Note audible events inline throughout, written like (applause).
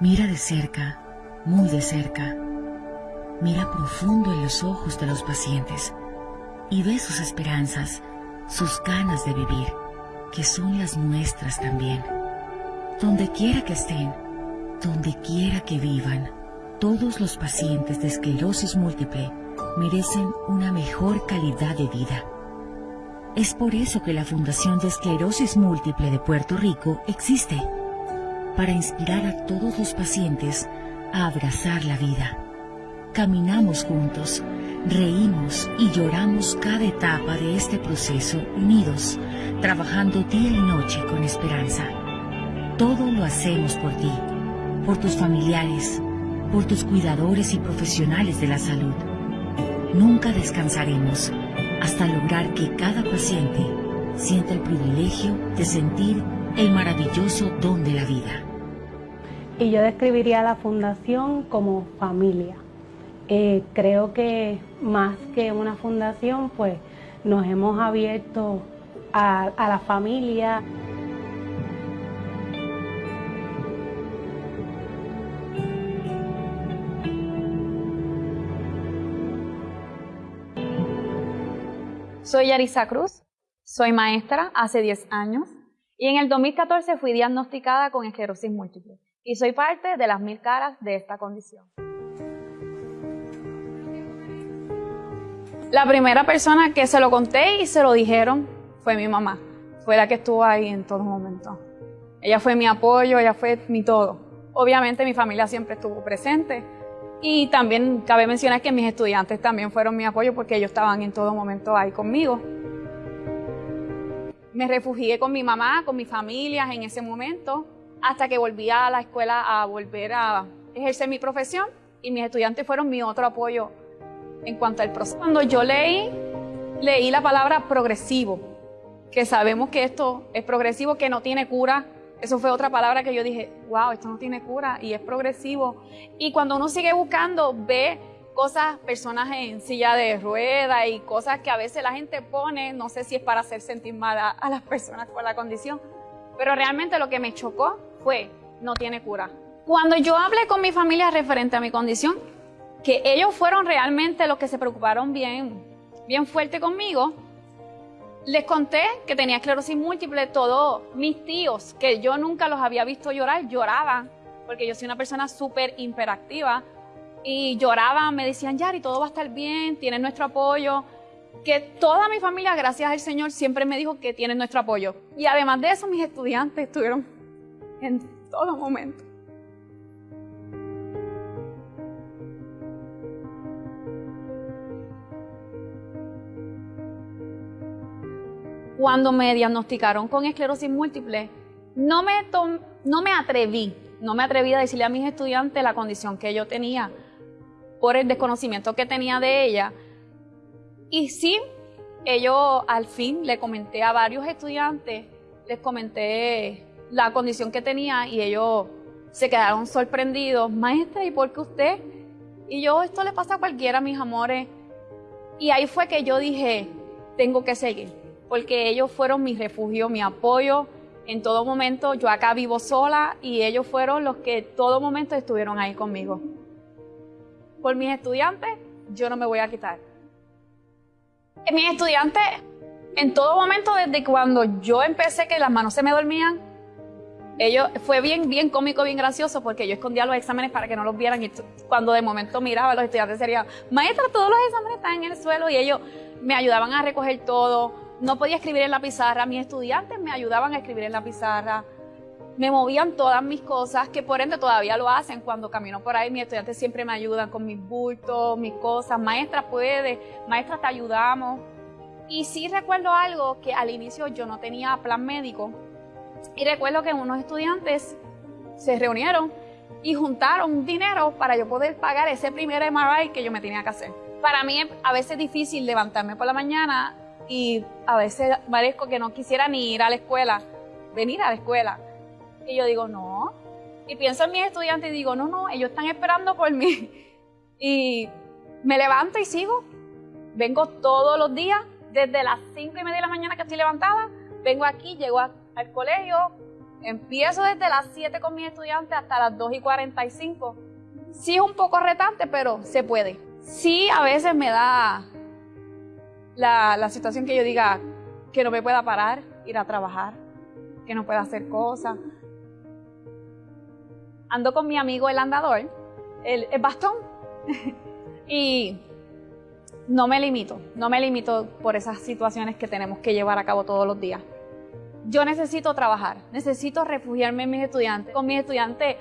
Mira de cerca, muy de cerca. Mira profundo en los ojos de los pacientes y ve sus esperanzas, sus ganas de vivir, que son las nuestras también. Donde quiera que estén, donde quiera que vivan, todos los pacientes de esclerosis múltiple merecen una mejor calidad de vida. Es por eso que la Fundación de Esclerosis Múltiple de Puerto Rico existe, para inspirar a todos los pacientes a abrazar la vida. Caminamos juntos, reímos y lloramos cada etapa de este proceso unidos, trabajando día y noche con esperanza. Todo lo hacemos por ti, por tus familiares, por tus cuidadores y profesionales de la salud. Nunca descansaremos hasta lograr que cada paciente sienta el privilegio de sentir el maravilloso don de la vida. Y yo describiría a la fundación como familia. Eh, creo que más que una fundación, pues nos hemos abierto a, la familia. Soy Yarisa Cruz, soy maestra hace 10 años y en el 2014 fui diagnosticada con esclerosis múltiple y soy parte de las mil caras de esta condición. La primera persona que se lo conté y se lo dijeron fue mi mamá, fue la que estuvo ahí en todo momento. Ella fue mi apoyo, ella fue mi todo. Obviamente mi familia siempre estuvo presente, y también cabe mencionar que mis estudiantes también fueron mi apoyo porque ellos estaban en todo momento ahí conmigo. Me refugié con mi mamá, con mis familias en ese momento, hasta que volví a la escuela a volver a ejercer mi profesión y mis estudiantes fueron mi otro apoyo en cuanto al proceso. Cuando yo leí, leí la palabra progresivo, que sabemos que esto es progresivo, que no tiene cura, eso fue otra palabra que yo dije, wow, esto no tiene cura y es progresivo. Y cuando uno sigue buscando, ve cosas, personas en silla de rueda y cosas que a veces la gente pone, no sé si es para hacer sentir mal a, las personas con la condición, pero realmente lo que me chocó fue, no tiene cura. Cuando yo hablé con mi familia referente a mi condición, que ellos fueron realmente los que se preocuparon bien, bien fuerte conmigo, les conté que tenía esclerosis múltiple, todos mis tíos, que yo nunca los había visto llorar, lloraban, porque yo soy una persona súper hiperactiva, y lloraban, me decían, Yari, todo va a estar bien, tienen nuestro apoyo, que toda mi familia, gracias al Señor, siempre me dijo que tienen nuestro apoyo. Y además de eso, mis estudiantes estuvieron en todo momento. cuando me diagnosticaron con esclerosis múltiple, no me, no me atreví, no me atreví a decirle a mis estudiantes la condición que yo tenía por el desconocimiento que tenía de ella. Y sí, ellos al fin le comenté a varios estudiantes, les comenté la condición que tenía y ellos se quedaron sorprendidos. Maestra, ¿y por qué usted? Y yo, esto le pasa a cualquiera, mis amores. Y ahí fue que yo dije, tengo que seguir porque ellos fueron mi refugio, mi apoyo en todo momento. Yo acá vivo sola y ellos fueron los que todo momento estuvieron ahí conmigo. Por mis estudiantes, yo no me voy a quitar. Mis estudiantes, en todo momento, desde cuando yo empecé que las manos se me dormían, ellos, fue bien, bien cómico, bien gracioso, porque yo escondía los exámenes para que no los vieran y cuando de momento miraba, los estudiantes serían, maestra, todos los exámenes están en el suelo y ellos me ayudaban a recoger todo, no podía escribir en la pizarra, mis estudiantes me ayudaban a escribir en la pizarra, me movían todas mis cosas, que por ende todavía lo hacen cuando camino por ahí, mis estudiantes siempre me ayudan con mis bultos, mis cosas, maestra puede, maestra te ayudamos. Y sí recuerdo algo que al inicio yo no tenía plan médico y recuerdo que unos estudiantes se reunieron y juntaron dinero para yo poder pagar ese primer MRI que yo me tenía que hacer. Para mí a veces es difícil levantarme por la mañana y a veces parezco que no quisiera ni ir a la escuela, venir a la escuela. Y yo digo, no. Y pienso en mis estudiantes y digo, no, no, ellos están esperando por mí. (laughs) Y me levanto y sigo. Vengo todos los días, desde las cinco y media de la mañana que estoy levantada, vengo aquí, llego al colegio, Empiezo desde las 7 con mis estudiantes hasta las 2 y 45. Sí es un poco retante, pero se puede. Sí a veces me da la, situación que yo diga que no me pueda parar, ir a trabajar, que no pueda hacer cosas. Ando con mi amigo el andador, el bastón, (laughs) y no me limito, no me limito por esas situaciones que tenemos que llevar a cabo todos los días. Yo necesito trabajar, necesito refugiarme en mis estudiantes. Con mis estudiantes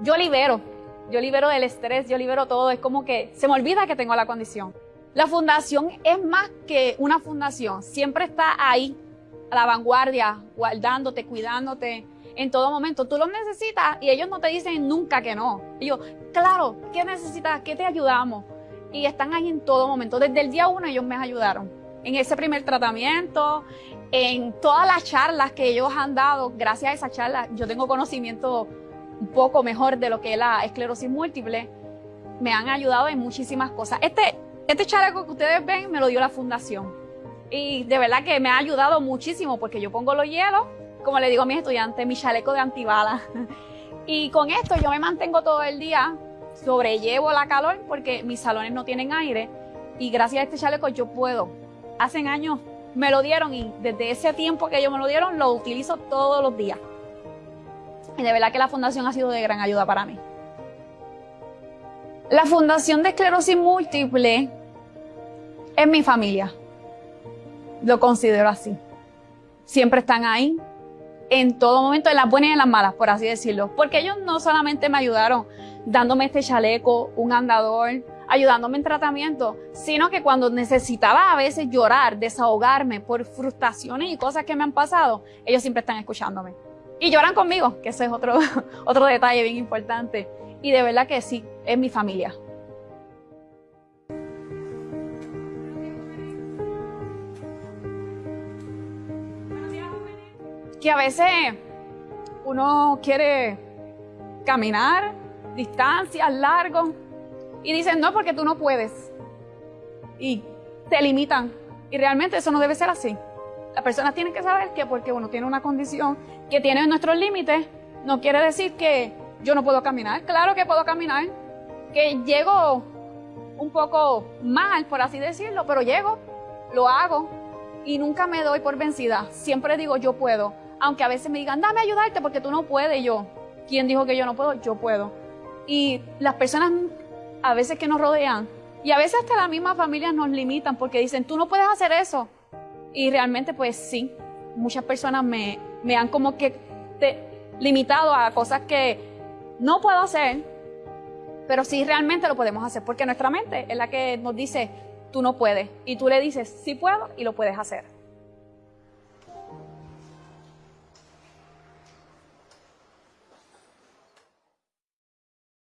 yo libero, yo libero del estrés, yo libero todo, es como que se me olvida que tengo la condición. La fundación es más que una fundación, siempre está ahí, a la vanguardia, guardándote, cuidándote en todo momento. Tú los necesitas y ellos no te dicen nunca que no. Ellos, claro, ¿qué necesitas? ¿Qué te ayudamos? Y están ahí en todo momento. Desde el día uno ellos me ayudaron. En ese primer tratamiento, en todas las charlas que ellos han dado, gracias a esa charla, yo tengo conocimiento un poco mejor de lo que es la esclerosis múltiple. Me han ayudado en muchísimas cosas. Este, este chaleco que ustedes ven me lo dio la fundación. Y de verdad que me ha ayudado muchísimo porque yo pongo los hielos, como le digo a mis estudiantes, mi chaleco de antibalas. (laughs) Y con esto yo me mantengo todo el día, sobrellevo la calor porque mis salones no tienen aire. Y gracias a este chaleco yo puedo. Hacen años me lo dieron y desde ese tiempo que ellos me lo dieron lo utilizo todos los días. Y de verdad que la fundación ha sido de gran ayuda para mí. La Fundación de Esclerosis Múltiple es mi familia. Lo considero así. Siempre están ahí, en todo momento, en las buenas y en las malas, por así decirlo. Porque ellos no solamente me ayudaron dándome este chaleco, un andador, ayudándome en tratamiento, sino que cuando necesitaba a veces llorar, desahogarme por frustraciones y cosas que me han pasado, ellos siempre están escuchándome. Y lloran conmigo, que ese es otro, (laughs) otro detalle bien importante. Y de verdad que sí, es mi familia. que a veces uno quiere caminar distancias largos y dicen, no, porque tú no puedes. Y te limitan. Y realmente eso no debe ser así. Las personas tienen que saber que porque uno tiene una condición que tiene nuestros límites, no quiere decir que yo no puedo caminar. Claro que puedo caminar. Que llego un poco mal, por así decirlo, pero llego, lo hago y nunca me doy por vencida. Siempre digo, yo puedo aunque a veces me digan, dame ayudarte porque tú no puedes. yo, ¿quién dijo que yo no puedo? Yo puedo. Y las personas a veces que nos rodean, y a veces hasta las mismas familias nos limitan porque dicen, tú no puedes hacer eso. Y realmente pues sí, muchas personas me, me han como que limitado a cosas que no puedo hacer, pero sí realmente lo podemos hacer porque nuestra mente es la que nos dice, tú no puedes. Y tú le dices, sí puedo y lo puedes hacer.